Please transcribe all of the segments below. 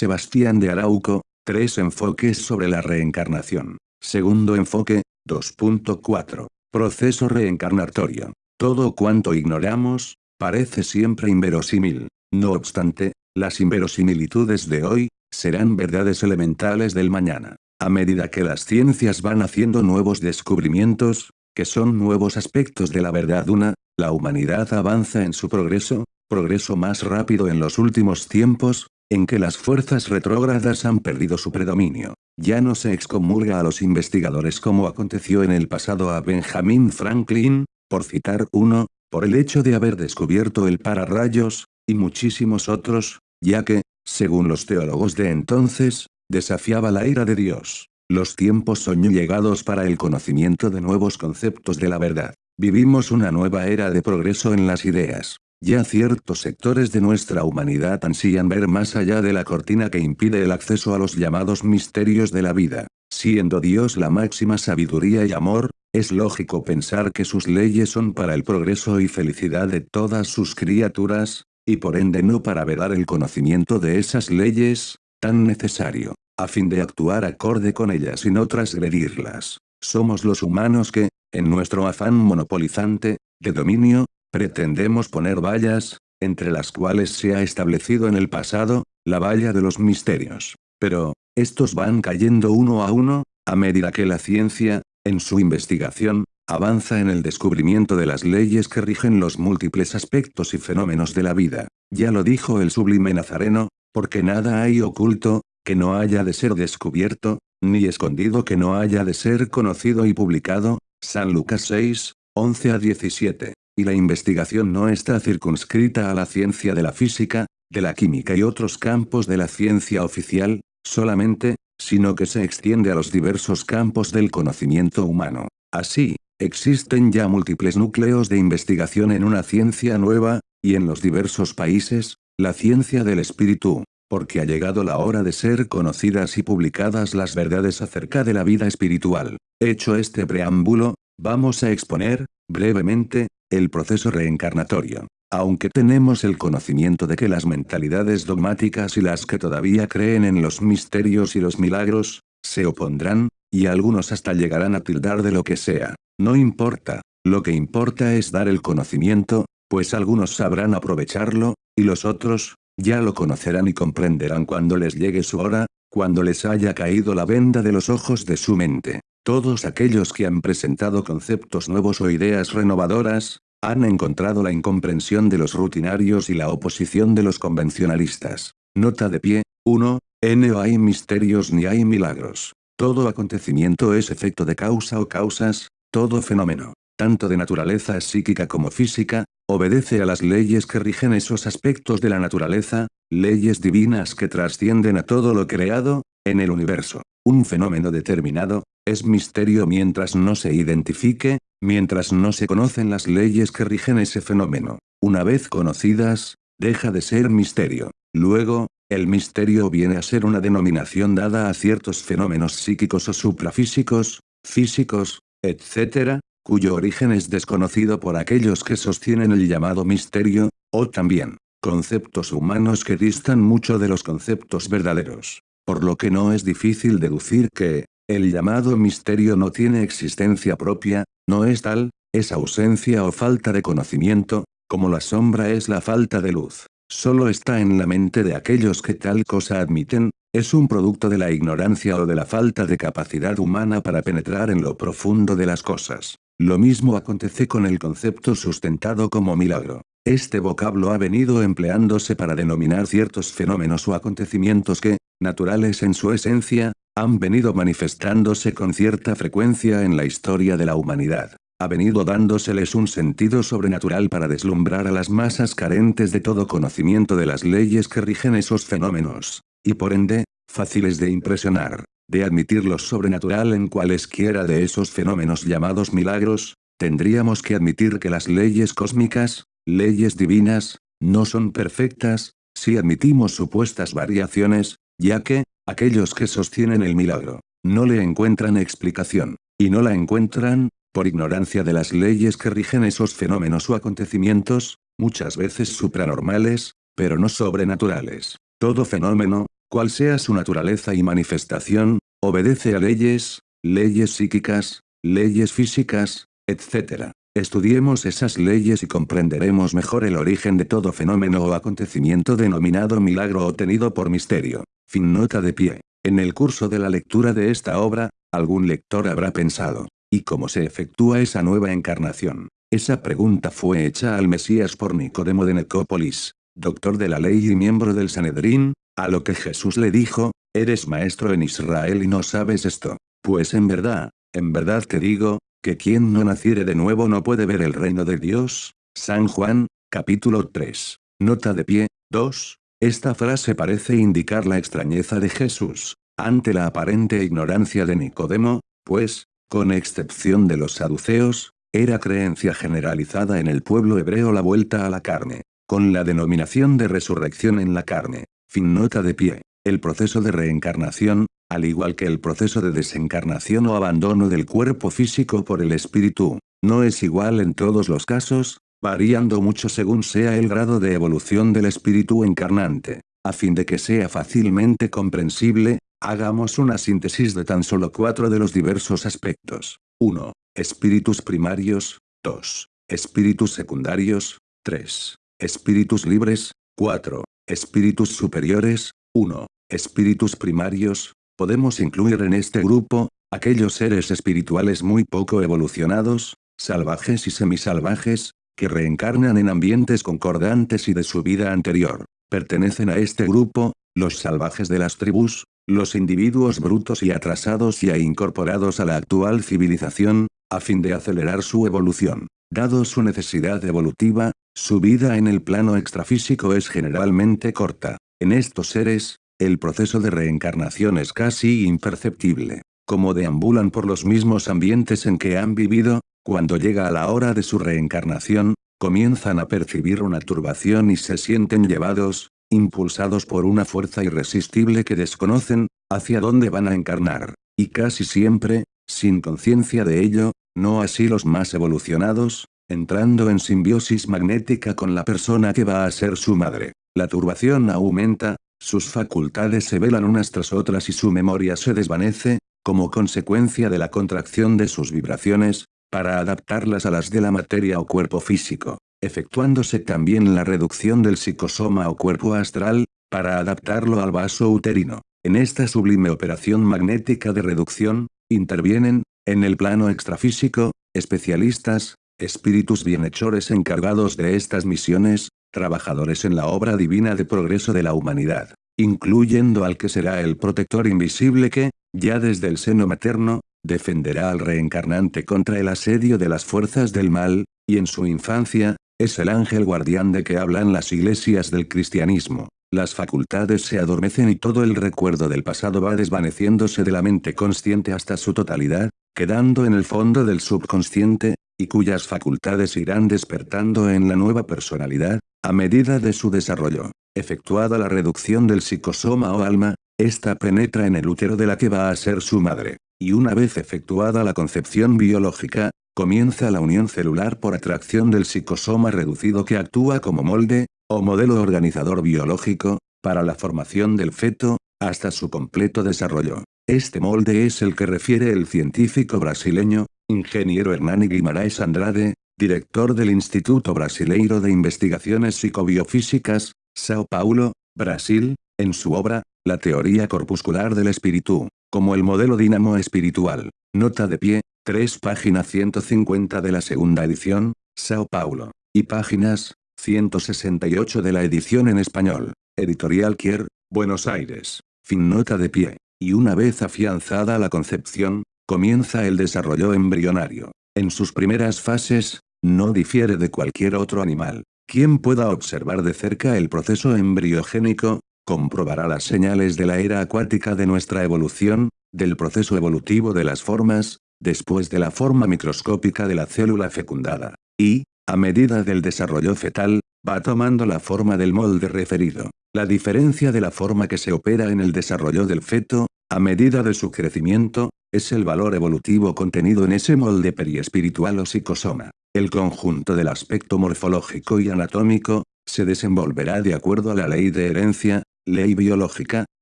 Sebastián de Arauco, tres enfoques sobre la reencarnación. Segundo enfoque, 2.4. Proceso reencarnatorio. Todo cuanto ignoramos, parece siempre inverosímil. No obstante, las inverosimilitudes de hoy, serán verdades elementales del mañana. A medida que las ciencias van haciendo nuevos descubrimientos, que son nuevos aspectos de la verdad una, la humanidad avanza en su progreso, progreso más rápido en los últimos tiempos, en que las fuerzas retrógradas han perdido su predominio. Ya no se excomulga a los investigadores como aconteció en el pasado a Benjamin Franklin, por citar uno, por el hecho de haber descubierto el pararrayos, y muchísimos otros, ya que, según los teólogos de entonces, desafiaba la ira de Dios. Los tiempos son llegados para el conocimiento de nuevos conceptos de la verdad. Vivimos una nueva era de progreso en las ideas. Ya ciertos sectores de nuestra humanidad ansían ver más allá de la cortina que impide el acceso a los llamados misterios de la vida. Siendo Dios la máxima sabiduría y amor, es lógico pensar que sus leyes son para el progreso y felicidad de todas sus criaturas, y por ende no para velar el conocimiento de esas leyes, tan necesario, a fin de actuar acorde con ellas y no transgredirlas. Somos los humanos que, en nuestro afán monopolizante, de dominio, pretendemos poner vallas, entre las cuales se ha establecido en el pasado, la valla de los misterios. Pero, estos van cayendo uno a uno, a medida que la ciencia, en su investigación, avanza en el descubrimiento de las leyes que rigen los múltiples aspectos y fenómenos de la vida. Ya lo dijo el sublime Nazareno, porque nada hay oculto, que no haya de ser descubierto, ni escondido que no haya de ser conocido y publicado, San Lucas 6, 11 a 17. Y la investigación no está circunscrita a la ciencia de la física, de la química y otros campos de la ciencia oficial, solamente, sino que se extiende a los diversos campos del conocimiento humano. Así, Existen ya múltiples núcleos de investigación en una ciencia nueva, y en los diversos países, la ciencia del espíritu, porque ha llegado la hora de ser conocidas y publicadas las verdades acerca de la vida espiritual. Hecho este preámbulo, vamos a exponer, brevemente, el proceso reencarnatorio. Aunque tenemos el conocimiento de que las mentalidades dogmáticas y las que todavía creen en los misterios y los milagros, se opondrán, y algunos hasta llegarán a tildar de lo que sea. No importa, lo que importa es dar el conocimiento, pues algunos sabrán aprovecharlo, y los otros, ya lo conocerán y comprenderán cuando les llegue su hora, cuando les haya caído la venda de los ojos de su mente. Todos aquellos que han presentado conceptos nuevos o ideas renovadoras, han encontrado la incomprensión de los rutinarios y la oposición de los convencionalistas. Nota de pie, 1. No hay misterios ni hay milagros. Todo acontecimiento es efecto de causa o causas, todo fenómeno, tanto de naturaleza psíquica como física, obedece a las leyes que rigen esos aspectos de la naturaleza, leyes divinas que trascienden a todo lo creado, en el universo. Un fenómeno determinado, es misterio mientras no se identifique, mientras no se conocen las leyes que rigen ese fenómeno. Una vez conocidas, deja de ser misterio. Luego, el misterio viene a ser una denominación dada a ciertos fenómenos psíquicos o suprafísicos, físicos, etc., cuyo origen es desconocido por aquellos que sostienen el llamado misterio, o también, conceptos humanos que distan mucho de los conceptos verdaderos. Por lo que no es difícil deducir que, el llamado misterio no tiene existencia propia, no es tal, es ausencia o falta de conocimiento, como la sombra es la falta de luz. Solo está en la mente de aquellos que tal cosa admiten, es un producto de la ignorancia o de la falta de capacidad humana para penetrar en lo profundo de las cosas. Lo mismo acontece con el concepto sustentado como milagro. Este vocablo ha venido empleándose para denominar ciertos fenómenos o acontecimientos que, naturales en su esencia, han venido manifestándose con cierta frecuencia en la historia de la humanidad. Ha venido dándoseles un sentido sobrenatural para deslumbrar a las masas carentes de todo conocimiento de las leyes que rigen esos fenómenos, y por ende, fáciles de impresionar, de admitir lo sobrenatural en cualesquiera de esos fenómenos llamados milagros, tendríamos que admitir que las leyes cósmicas, leyes divinas, no son perfectas, si admitimos supuestas variaciones, ya que, aquellos que sostienen el milagro, no le encuentran explicación, y no la encuentran, por ignorancia de las leyes que rigen esos fenómenos o acontecimientos, muchas veces supranormales, pero no sobrenaturales. Todo fenómeno, cual sea su naturaleza y manifestación, obedece a leyes, leyes psíquicas, leyes físicas, etc. Estudiemos esas leyes y comprenderemos mejor el origen de todo fenómeno o acontecimiento denominado milagro o tenido por misterio. Fin nota de pie. En el curso de la lectura de esta obra, algún lector habrá pensado, ¿y cómo se efectúa esa nueva encarnación? Esa pregunta fue hecha al Mesías por Nicodemo de Necópolis, doctor de la ley y miembro del Sanedrín, a lo que Jesús le dijo, eres maestro en Israel y no sabes esto. Pues en verdad, en verdad te digo, que quien no naciere de nuevo no puede ver el reino de Dios. San Juan, capítulo 3. Nota de pie, 2. Esta frase parece indicar la extrañeza de Jesús, ante la aparente ignorancia de Nicodemo, pues, con excepción de los saduceos, era creencia generalizada en el pueblo hebreo la vuelta a la carne, con la denominación de resurrección en la carne. Fin nota de pie. El proceso de reencarnación, al igual que el proceso de desencarnación o abandono del cuerpo físico por el espíritu, no es igual en todos los casos, variando mucho según sea el grado de evolución del espíritu encarnante. A fin de que sea fácilmente comprensible, hagamos una síntesis de tan solo cuatro de los diversos aspectos. 1. Espíritus primarios. 2. Espíritus secundarios. 3. Espíritus libres. 4. Espíritus superiores. 1. Espíritus primarios. Podemos incluir en este grupo, aquellos seres espirituales muy poco evolucionados, salvajes y semisalvajes, que reencarnan en ambientes concordantes y de su vida anterior. Pertenecen a este grupo, los salvajes de las tribus, los individuos brutos y atrasados y incorporados a la actual civilización, a fin de acelerar su evolución. Dado su necesidad evolutiva, su vida en el plano extrafísico es generalmente corta. En estos seres, el proceso de reencarnación es casi imperceptible. Como deambulan por los mismos ambientes en que han vivido, cuando llega la hora de su reencarnación, comienzan a percibir una turbación y se sienten llevados, impulsados por una fuerza irresistible que desconocen, hacia dónde van a encarnar. Y casi siempre, sin conciencia de ello, no así los más evolucionados, entrando en simbiosis magnética con la persona que va a ser su madre. La turbación aumenta, sus facultades se velan unas tras otras y su memoria se desvanece, como consecuencia de la contracción de sus vibraciones, para adaptarlas a las de la materia o cuerpo físico, efectuándose también la reducción del psicosoma o cuerpo astral, para adaptarlo al vaso uterino. En esta sublime operación magnética de reducción, intervienen, en el plano extrafísico, especialistas, espíritus bienhechores encargados de estas misiones, trabajadores en la obra divina de progreso de la humanidad, incluyendo al que será el protector invisible que, ya desde el seno materno, defenderá al reencarnante contra el asedio de las fuerzas del mal, y en su infancia, es el ángel guardián de que hablan las iglesias del cristianismo. Las facultades se adormecen y todo el recuerdo del pasado va desvaneciéndose de la mente consciente hasta su totalidad, quedando en el fondo del subconsciente, y cuyas facultades irán despertando en la nueva personalidad, a medida de su desarrollo. Efectuada la reducción del psicosoma o alma, ésta penetra en el útero de la que va a ser su madre, y una vez efectuada la concepción biológica, comienza la unión celular por atracción del psicosoma reducido que actúa como molde, o modelo organizador biológico, para la formación del feto, hasta su completo desarrollo. Este molde es el que refiere el científico brasileño, ingeniero Hernani Guimaraes Andrade, director del Instituto Brasileiro de Investigaciones Psicobiofísicas, Sao Paulo, Brasil, en su obra, La teoría corpuscular del espíritu, como el modelo dinamo espiritual. Nota de pie, 3 página 150 de la segunda edición, Sao Paulo. Y páginas, 168 de la edición en español. Editorial Kier, Buenos Aires. Fin nota de pie. Y una vez afianzada la concepción, comienza el desarrollo embrionario. En sus primeras fases, no difiere de cualquier otro animal. Quien pueda observar de cerca el proceso embriogénico, comprobará las señales de la era acuática de nuestra evolución, del proceso evolutivo de las formas, después de la forma microscópica de la célula fecundada. Y, a medida del desarrollo fetal, va tomando la forma del molde referido. La diferencia de la forma que se opera en el desarrollo del feto, a medida de su crecimiento, es el valor evolutivo contenido en ese molde periespiritual o psicosoma. El conjunto del aspecto morfológico y anatómico, se desenvolverá de acuerdo a la ley de herencia, ley biológica,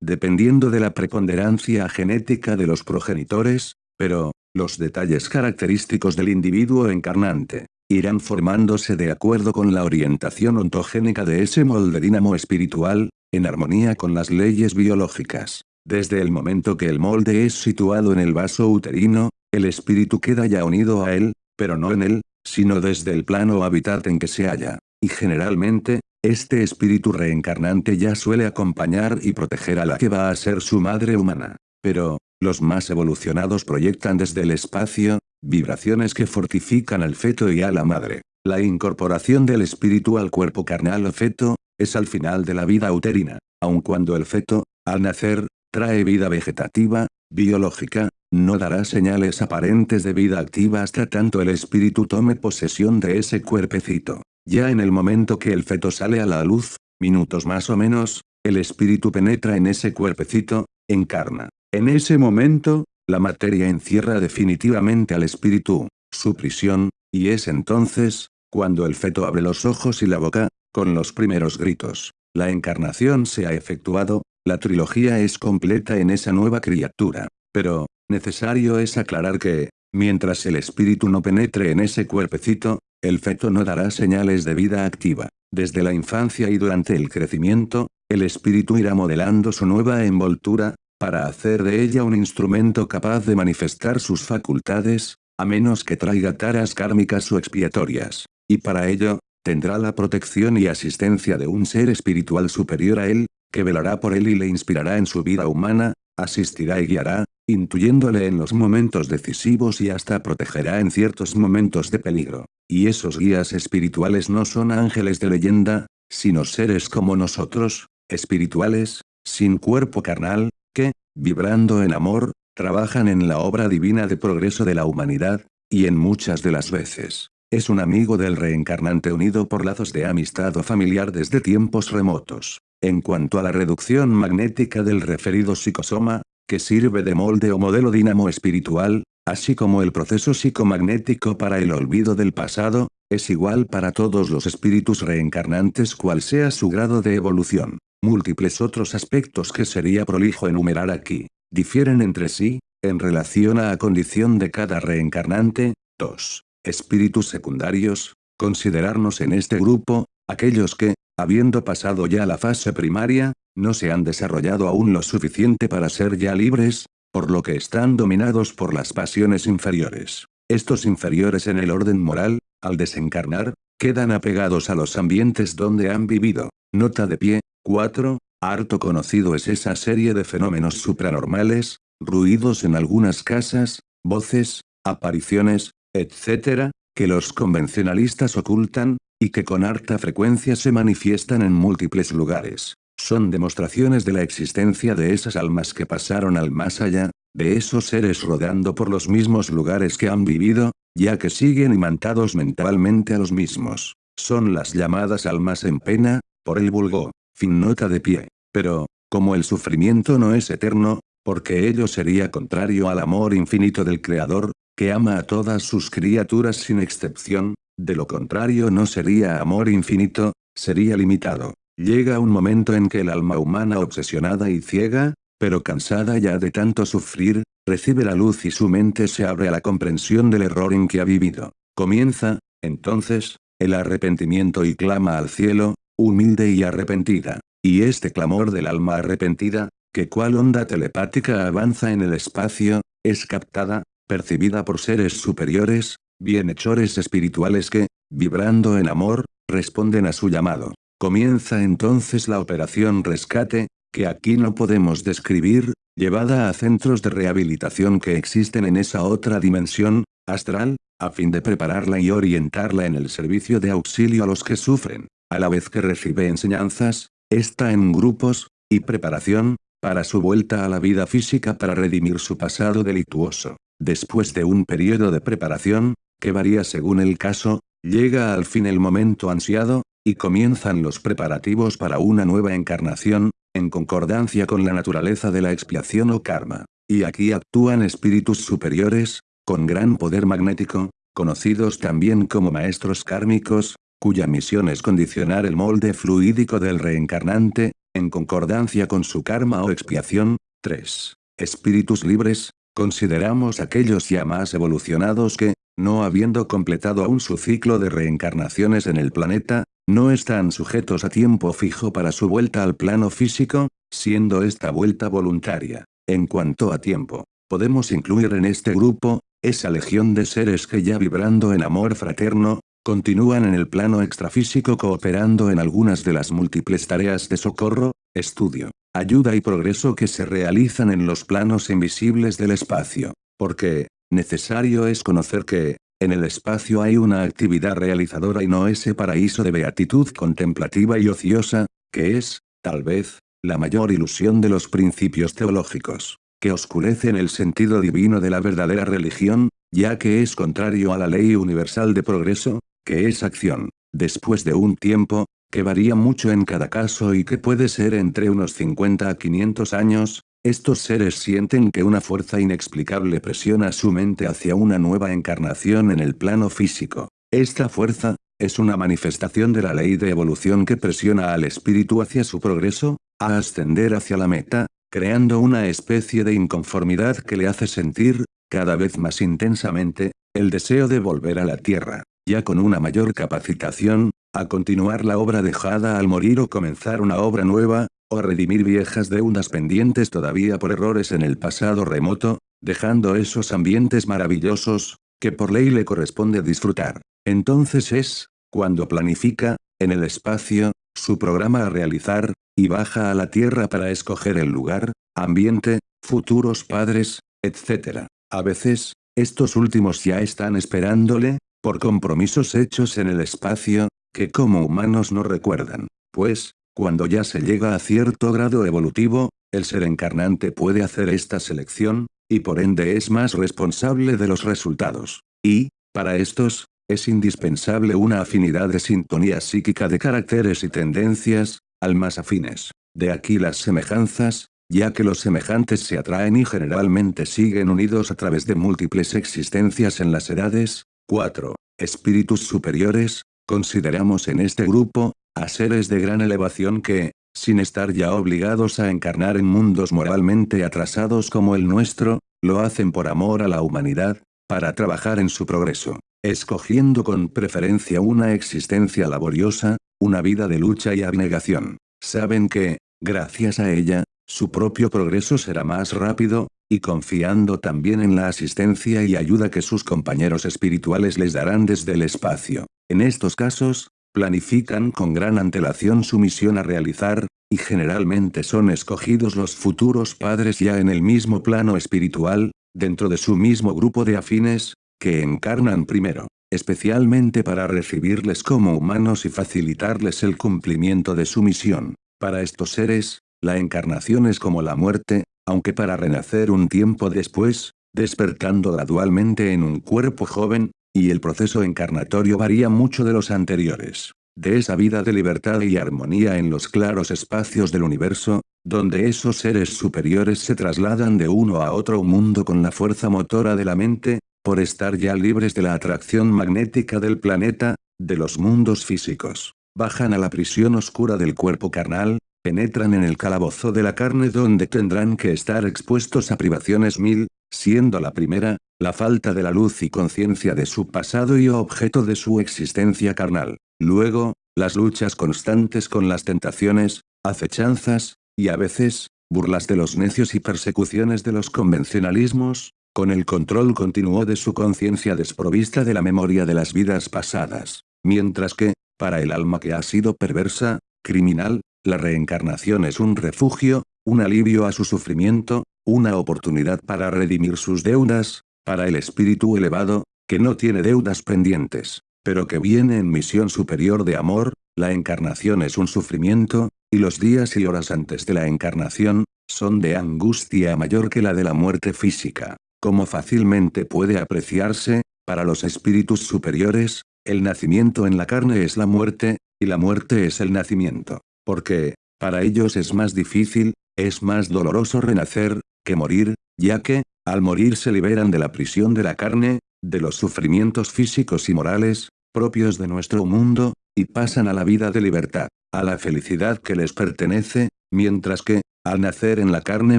dependiendo de la preponderancia genética de los progenitores, pero, los detalles característicos del individuo encarnante, irán formándose de acuerdo con la orientación ontogénica de ese molde dinamo espiritual, en armonía con las leyes biológicas. Desde el momento que el molde es situado en el vaso uterino, el espíritu queda ya unido a él, pero no en él, sino desde el plano hábitat en que se halla. Y generalmente, este espíritu reencarnante ya suele acompañar y proteger a la que va a ser su madre humana. Pero, los más evolucionados proyectan desde el espacio, vibraciones que fortifican al feto y a la madre. La incorporación del espíritu al cuerpo carnal o feto, es al final de la vida uterina, aun cuando el feto, al nacer, trae vida vegetativa, biológica, no dará señales aparentes de vida activa hasta tanto el espíritu tome posesión de ese cuerpecito. Ya en el momento que el feto sale a la luz, minutos más o menos, el espíritu penetra en ese cuerpecito, encarna. En ese momento, la materia encierra definitivamente al espíritu, su prisión, y es entonces, cuando el feto abre los ojos y la boca, con los primeros gritos. La encarnación se ha efectuado, la trilogía es completa en esa nueva criatura. Pero, necesario es aclarar que, mientras el espíritu no penetre en ese cuerpecito, el feto no dará señales de vida activa. Desde la infancia y durante el crecimiento, el espíritu irá modelando su nueva envoltura, para hacer de ella un instrumento capaz de manifestar sus facultades, a menos que traiga taras kármicas o expiatorias. Y para ello, tendrá la protección y asistencia de un ser espiritual superior a él, que velará por él y le inspirará en su vida humana, asistirá y guiará, intuyéndole en los momentos decisivos y hasta protegerá en ciertos momentos de peligro. Y esos guías espirituales no son ángeles de leyenda, sino seres como nosotros, espirituales, sin cuerpo carnal, que, vibrando en amor, trabajan en la obra divina de progreso de la humanidad, y en muchas de las veces, es un amigo del reencarnante unido por lazos de amistad o familiar desde tiempos remotos. En cuanto a la reducción magnética del referido psicosoma, que sirve de molde o modelo dinamo espiritual, así como el proceso psicomagnético para el olvido del pasado, es igual para todos los espíritus reencarnantes cual sea su grado de evolución. Múltiples otros aspectos que sería prolijo enumerar aquí, difieren entre sí, en relación a la condición de cada reencarnante. 2. Espíritus secundarios, considerarnos en este grupo, aquellos que, habiendo pasado ya la fase primaria, no se han desarrollado aún lo suficiente para ser ya libres, por lo que están dominados por las pasiones inferiores. Estos inferiores en el orden moral, al desencarnar, quedan apegados a los ambientes donde han vivido. Nota de pie, 4. Harto conocido es esa serie de fenómenos supranormales, ruidos en algunas casas, voces, apariciones, etc., que los convencionalistas ocultan, y que con harta frecuencia se manifiestan en múltiples lugares. Son demostraciones de la existencia de esas almas que pasaron al más allá, de esos seres rodando por los mismos lugares que han vivido, ya que siguen imantados mentalmente a los mismos. Son las llamadas almas en pena, por el vulgo. Fin nota de pie. Pero, como el sufrimiento no es eterno, porque ello sería contrario al amor infinito del Creador, que ama a todas sus criaturas sin excepción, de lo contrario no sería amor infinito, sería limitado. Llega un momento en que el alma humana obsesionada y ciega, pero cansada ya de tanto sufrir, recibe la luz y su mente se abre a la comprensión del error en que ha vivido. Comienza, entonces, el arrepentimiento y clama al cielo, humilde y arrepentida. Y este clamor del alma arrepentida, que cual onda telepática avanza en el espacio, es captada, percibida por seres superiores, bienhechores espirituales que, vibrando en amor, responden a su llamado. Comienza entonces la operación rescate, que aquí no podemos describir, llevada a centros de rehabilitación que existen en esa otra dimensión, astral, a fin de prepararla y orientarla en el servicio de auxilio a los que sufren, a la vez que recibe enseñanzas, está en grupos, y preparación, para su vuelta a la vida física para redimir su pasado delictuoso. Después de un periodo de preparación, que varía según el caso, llega al fin el momento ansiado, y comienzan los preparativos para una nueva encarnación, en concordancia con la naturaleza de la expiación o karma. Y aquí actúan espíritus superiores, con gran poder magnético, conocidos también como maestros kármicos, cuya misión es condicionar el molde fluídico del reencarnante, en concordancia con su karma o expiación. 3. Espíritus libres, consideramos aquellos ya más evolucionados que, no habiendo completado aún su ciclo de reencarnaciones en el planeta, no están sujetos a tiempo fijo para su vuelta al plano físico, siendo esta vuelta voluntaria. En cuanto a tiempo, podemos incluir en este grupo, esa legión de seres que ya vibrando en amor fraterno, continúan en el plano extrafísico cooperando en algunas de las múltiples tareas de socorro, estudio, ayuda y progreso que se realizan en los planos invisibles del espacio. Porque, necesario es conocer que, en el espacio hay una actividad realizadora y no ese paraíso de beatitud contemplativa y ociosa, que es, tal vez, la mayor ilusión de los principios teológicos, que oscurecen el sentido divino de la verdadera religión, ya que es contrario a la ley universal de progreso, que es acción, después de un tiempo, que varía mucho en cada caso y que puede ser entre unos 50 a 500 años, estos seres sienten que una fuerza inexplicable presiona su mente hacia una nueva encarnación en el plano físico. Esta fuerza, es una manifestación de la ley de evolución que presiona al espíritu hacia su progreso, a ascender hacia la meta, creando una especie de inconformidad que le hace sentir, cada vez más intensamente, el deseo de volver a la tierra, ya con una mayor capacitación, a continuar la obra dejada al morir o comenzar una obra nueva, o redimir viejas deudas pendientes todavía por errores en el pasado remoto, dejando esos ambientes maravillosos, que por ley le corresponde disfrutar. Entonces es, cuando planifica, en el espacio, su programa a realizar, y baja a la tierra para escoger el lugar, ambiente, futuros padres, etc. A veces, estos últimos ya están esperándole, por compromisos hechos en el espacio, que como humanos no recuerdan. Pues, cuando ya se llega a cierto grado evolutivo, el ser encarnante puede hacer esta selección, y por ende es más responsable de los resultados. Y, para estos, es indispensable una afinidad de sintonía psíquica de caracteres y tendencias, al más afines. De aquí las semejanzas, ya que los semejantes se atraen y generalmente siguen unidos a través de múltiples existencias en las edades. 4. Espíritus superiores, consideramos en este grupo, a seres de gran elevación que, sin estar ya obligados a encarnar en mundos moralmente atrasados como el nuestro, lo hacen por amor a la humanidad, para trabajar en su progreso, escogiendo con preferencia una existencia laboriosa, una vida de lucha y abnegación. Saben que, gracias a ella, su propio progreso será más rápido, y confiando también en la asistencia y ayuda que sus compañeros espirituales les darán desde el espacio. En estos casos, planifican con gran antelación su misión a realizar, y generalmente son escogidos los futuros padres ya en el mismo plano espiritual, dentro de su mismo grupo de afines, que encarnan primero, especialmente para recibirles como humanos y facilitarles el cumplimiento de su misión. Para estos seres, la encarnación es como la muerte, aunque para renacer un tiempo después, despertando gradualmente en un cuerpo joven, y el proceso encarnatorio varía mucho de los anteriores. De esa vida de libertad y armonía en los claros espacios del universo, donde esos seres superiores se trasladan de uno a otro mundo con la fuerza motora de la mente, por estar ya libres de la atracción magnética del planeta, de los mundos físicos. Bajan a la prisión oscura del cuerpo carnal, penetran en el calabozo de la carne donde tendrán que estar expuestos a privaciones mil, siendo la primera, la falta de la luz y conciencia de su pasado y objeto de su existencia carnal. Luego, las luchas constantes con las tentaciones, acechanzas, y a veces, burlas de los necios y persecuciones de los convencionalismos, con el control continuo de su conciencia desprovista de la memoria de las vidas pasadas. Mientras que, para el alma que ha sido perversa, criminal, la reencarnación es un refugio, un alivio a su sufrimiento, una oportunidad para redimir sus deudas, para el espíritu elevado, que no tiene deudas pendientes, pero que viene en misión superior de amor, la encarnación es un sufrimiento, y los días y horas antes de la encarnación, son de angustia mayor que la de la muerte física. Como fácilmente puede apreciarse, para los espíritus superiores, el nacimiento en la carne es la muerte, y la muerte es el nacimiento. Porque, para ellos es más difícil, es más doloroso renacer, que morir, ya que, al morir se liberan de la prisión de la carne, de los sufrimientos físicos y morales, propios de nuestro mundo, y pasan a la vida de libertad, a la felicidad que les pertenece, mientras que, al nacer en la carne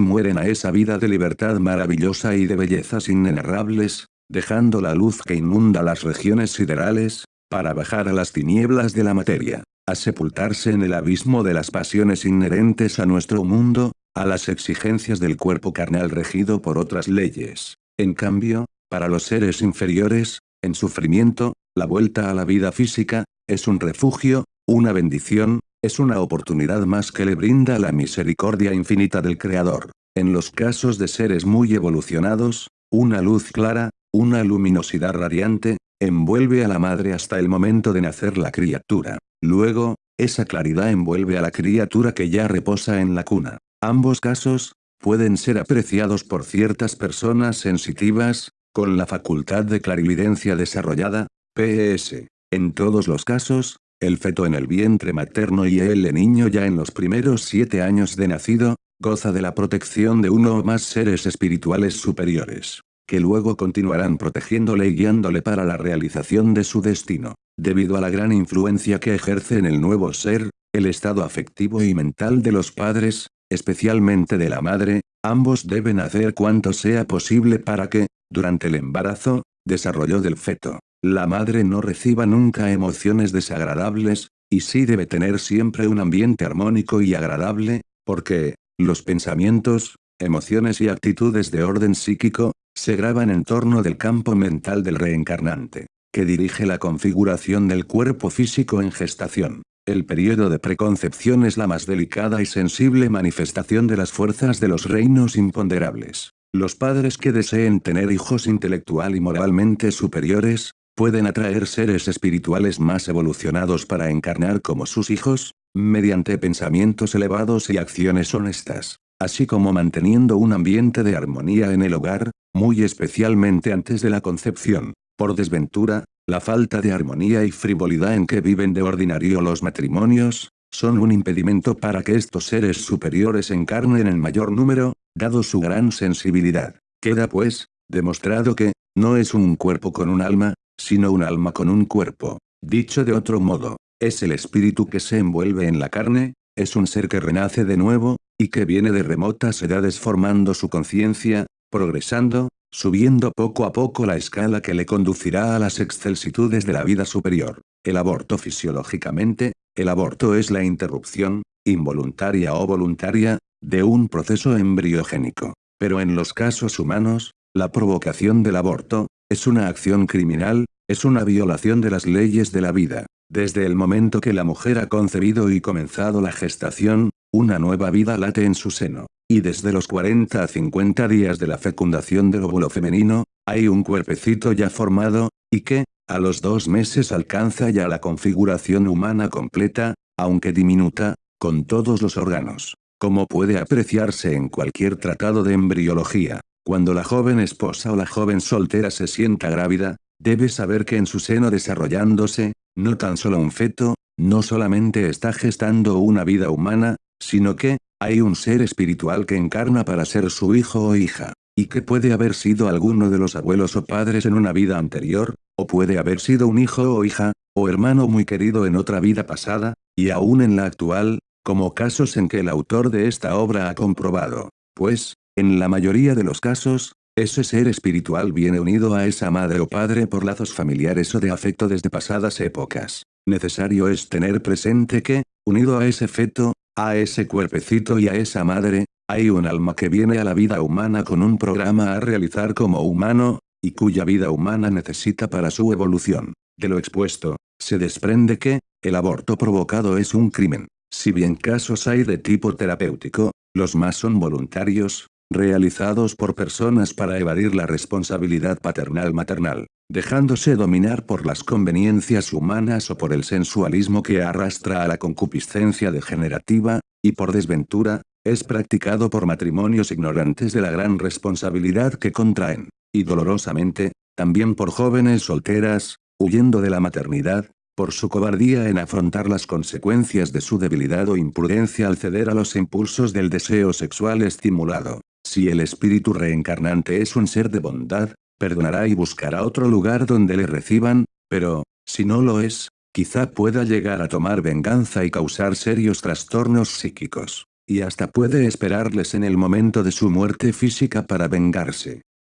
mueren a esa vida de libertad maravillosa y de bellezas inenarrables, dejando la luz que inunda las regiones siderales, para bajar a las tinieblas de la materia, a sepultarse en el abismo de las pasiones inherentes a nuestro mundo, a las exigencias del cuerpo carnal regido por otras leyes. En cambio, para los seres inferiores, en sufrimiento, la vuelta a la vida física, es un refugio, una bendición, es una oportunidad más que le brinda la misericordia infinita del Creador. En los casos de seres muy evolucionados, una luz clara, una luminosidad radiante, envuelve a la madre hasta el momento de nacer la criatura. Luego, esa claridad envuelve a la criatura que ya reposa en la cuna. Ambos casos, pueden ser apreciados por ciertas personas sensitivas, con la facultad de clarividencia desarrollada, PS. En todos los casos, el feto en el vientre materno y el niño ya en los primeros siete años de nacido, goza de la protección de uno o más seres espirituales superiores, que luego continuarán protegiéndole y guiándole para la realización de su destino. Debido a la gran influencia que ejerce en el nuevo ser, el estado afectivo y mental de los padres, especialmente de la madre, ambos deben hacer cuanto sea posible para que, durante el embarazo, desarrollo del feto, la madre no reciba nunca emociones desagradables, y sí debe tener siempre un ambiente armónico y agradable, porque, los pensamientos, emociones y actitudes de orden psíquico, se graban en torno del campo mental del reencarnante, que dirige la configuración del cuerpo físico en gestación. El periodo de preconcepción es la más delicada y sensible manifestación de las fuerzas de los reinos imponderables. Los padres que deseen tener hijos intelectual y moralmente superiores, pueden atraer seres espirituales más evolucionados para encarnar como sus hijos, mediante pensamientos elevados y acciones honestas, así como manteniendo un ambiente de armonía en el hogar, muy especialmente antes de la concepción. Por desventura, la falta de armonía y frivolidad en que viven de ordinario los matrimonios, son un impedimento para que estos seres superiores encarnen en mayor número, dado su gran sensibilidad. Queda pues, demostrado que, no es un cuerpo con un alma, sino un alma con un cuerpo. Dicho de otro modo, es el espíritu que se envuelve en la carne, es un ser que renace de nuevo, y que viene de remotas edades formando su conciencia, progresando, subiendo poco a poco la escala que le conducirá a las excelsitudes de la vida superior. El aborto fisiológicamente, el aborto es la interrupción, involuntaria o voluntaria, de un proceso embriogénico. Pero en los casos humanos, la provocación del aborto, es una acción criminal, es una violación de las leyes de la vida. Desde el momento que la mujer ha concebido y comenzado la gestación, una nueva vida late en su seno. Y desde los 40 a 50 días de la fecundación del óvulo femenino, hay un cuerpecito ya formado, y que, a los dos meses alcanza ya la configuración humana completa, aunque diminuta, con todos los órganos. Como puede apreciarse en cualquier tratado de embriología, cuando la joven esposa o la joven soltera se sienta grávida, debe saber que en su seno desarrollándose, no tan solo un feto, no solamente está gestando una vida humana, sino que, hay un ser espiritual que encarna para ser su hijo o hija, y que puede haber sido alguno de los abuelos o padres en una vida anterior, o puede haber sido un hijo o hija, o hermano muy querido en otra vida pasada, y aún en la actual, como casos en que el autor de esta obra ha comprobado. Pues, en la mayoría de los casos, ese ser espiritual viene unido a esa madre o padre por lazos familiares o de afecto desde pasadas épocas. Necesario es tener presente que, unido a ese feto, a ese cuerpecito y a esa madre, hay un alma que viene a la vida humana con un programa a realizar como humano, y cuya vida humana necesita para su evolución. De lo expuesto, se desprende que, el aborto provocado es un crimen. Si bien casos hay de tipo terapéutico, los más son voluntarios, realizados por personas para evadir la responsabilidad paternal-maternal, dejándose dominar por las conveniencias humanas o por el sensualismo que arrastra a la concupiscencia degenerativa, y por desventura, es practicado por matrimonios ignorantes de la gran responsabilidad que contraen, y dolorosamente, también por jóvenes solteras, huyendo de la maternidad, por su cobardía en afrontar las consecuencias de su debilidad o imprudencia al ceder a los impulsos del deseo sexual estimulado. Si el espíritu reencarnante es un ser de bondad, perdonará y buscará otro lugar donde le reciban, pero, si no lo es, quizá pueda llegar a tomar venganza y causar serios trastornos psíquicos. y hasta puede esperarles en el momento de su muerte física para vengarse.